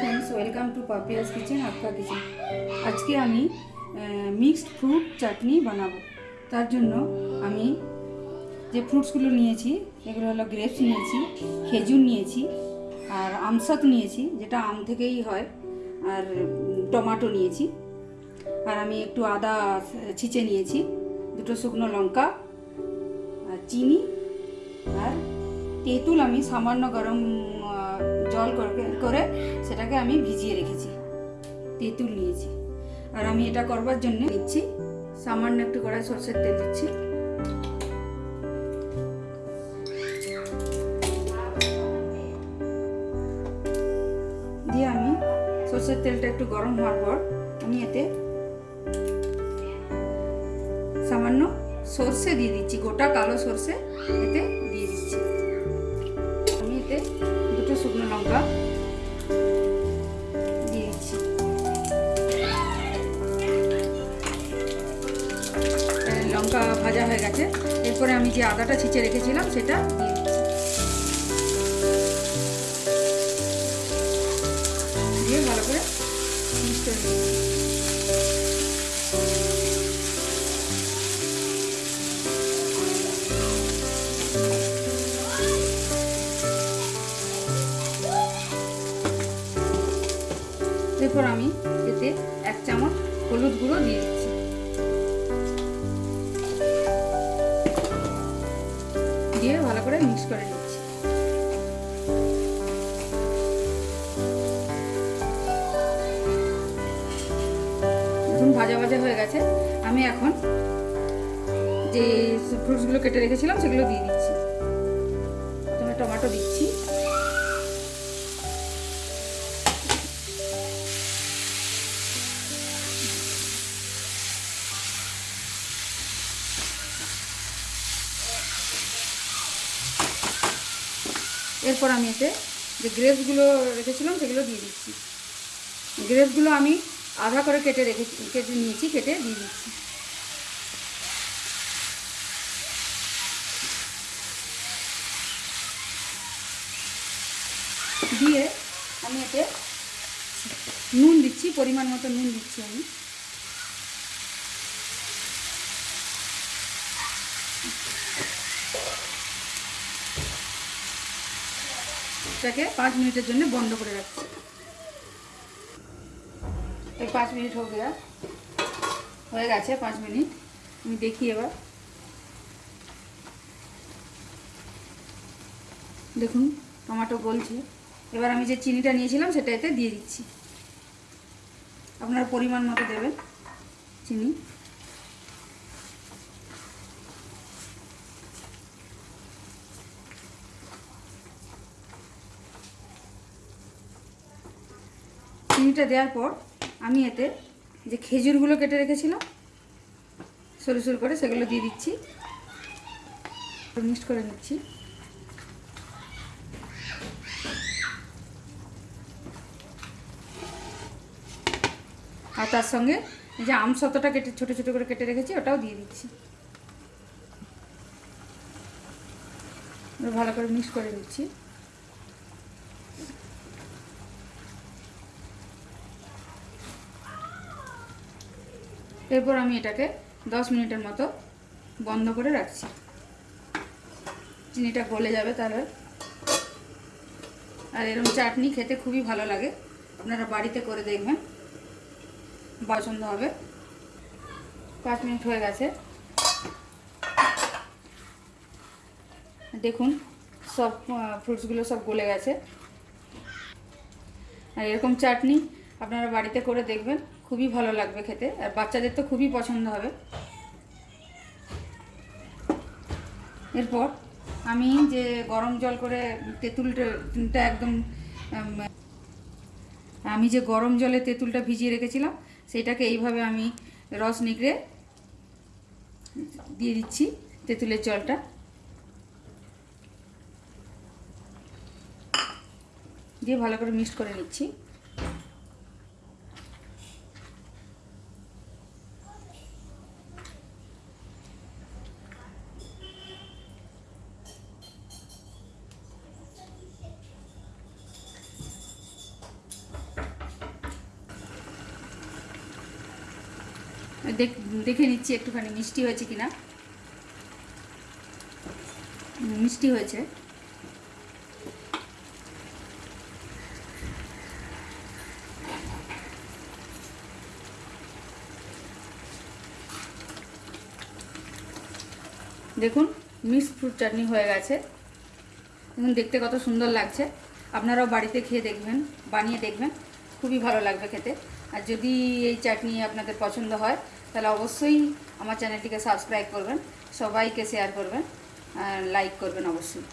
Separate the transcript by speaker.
Speaker 1: Welcome to Papia's kitchen আপকা kitchen আজকে আমি মিক্সড ফ্রুট চাটনি বানাবো। তার জন্য আমি যে ফ্রুটসগুলো নিয়েছি, এগুলো হলো গ্রেপস নিয়েছি, খেজুর নিয়েছি, আর আমসাত নিয়েছি, যেটা আম থেকেই হয়, আর টমাটো নিয়েছি। আর আমি একটু আদা ছিঁচে নিয়েছি, দুটো শুকনো লঙ্কা, আর চিনি, আর তেঁতুল আমি সামান্য গরম জল করে- সেটাকে আমি ভিজিয়ে রেখেছি, তেঁতুল নিয়েছি। আর আমি এটা করবার জন্য নিচ্ছি সামান্য একটু করে সর্ষের তেল দিচ্ছি। দিয়ে আমি সর্ষের তেলটা একটু গরম হওয়ার পর আমি এতে সামান্য সর্ষে দিয়ে দিচ্ছি, গোটা কালো সর্ষে এতে লঙ্কা দিয়ে লঙ্কা ভাজা হয়ে গেছে। এরপরে আমি যে আদাটা ছিঁচে রেখেছিলাম, সেটা দিয়ে দিয়ে ভালো করে মিক্স এরপর আমি এতে এক চামচ হলুদ গুঁড়ো দিয়ে দিচ্ছি। দিয়ে ভালো করে মিক্স করে নিচ্ছি। এখন ভাজা ভাজা হয়ে গেছে। আমি এখন যে ফ্রুটসগুলো কেটে রেখেছিলাম, সেগুলো দিয়ে দিচ্ছি। প্রথমে টমেটো দিচ্ছি। এরপর আমি এতে যে গ্রেপসগুলো রেখেছিলাম সেগুলো দিয়ে দিচ্ছি। গ্রেপসগুলো আমি আধা করে কেটে রেখে, কেটে নিয়েছি, কেটে দিয়ে দিচ্ছি। দিয়ে আমি এতে নুন দিচ্ছি, পরিমাণ মতো নুন দিচ্ছি আমি। এটাকে পাঁচ মিনিটের জন্য বন্ধ করে রাখছি। এই পাঁচ মিনিট হয়ে গেছে হয়ে গেছে পাঁচ মিনিট। আমি দেখি এবার। দেখুন, টমেটো গলছে। এবার আমি যে চিনিটা নিয়েছিলাম সেটা এতে দিয়ে দিচ্ছি। আপনার পরিমাণ মতো দেবেন চিনি। চিনিটা দেওয়ার পর আমি এতে যে খেজুরগুলো কেটে রেখেছিলাম, সরু সরু করে সেগুলো দিয়ে দিচ্ছি। মিক্সড করে নিচ্ছি। আর তার সঙ্গে যে আম শতটা কেটে, ছোটো ছোটো করে কেটে রেখেছি, ওটাও দিয়ে দিচ্ছি। ভালো করে মিক্স করে দিচ্ছি এরপর আমি এটাকে দশ মিনিটের মতো বন্ধ করে রাখছি। চিনিটা গলে যাবে তাহলে আর। এরকম চাটনি খেতে খুবই ভালো লাগে। আপনারা বাড়িতে করে দেখবেন। পছন্দ হবে। পাঁচ মিনিট হয়ে গেছে। দেখুন, সব ফ্রুটসগুলো সব গলে গেছে। আর এরকম চাটনি আপনারা বাড়িতে করে দেখবেন। খুবই ভালো লাগবে খেতে, আর বাচ্চাদের তো খুবই পছন্দ হবে। এরপর আমি যে গরম জল করে তেঁতুলটা একদম আমি যে গরম জলে তেঁতুলটা ভিজিয়ে রেখেছিলাম, সেটাকে এইভাবে আমি রস নিগড়ে দিয়ে দিচ্ছি তেঁতুলের জলটা। দিয়ে ভালো করে মিক্সড করে নিচ্ছি। দেখ নিচ্ছি একটুখানি, মিষ্টি হয়েছে কিনা। মিষ্টি হয়েছে। দেখুন মিক্সড ফ্রুট চাটনি হয়ে গেছে। দেখুন, দেখতে কত সুন্দর লাগছে। আপনারাও বাড়িতে খেয়ে দেখবেন, বানিয়ে দেখবেন। খুবই ভালো লাগবে খেতে। আর যদি এই চাটনি আপনাদের পছন্দ হয় তাহলে অবশ্যই আমার চ্যানেলটিকে সাবস্ক্রাইব করবেন সবাইকে শেয়ার করবেন লাইক করবেন অবশ্যই।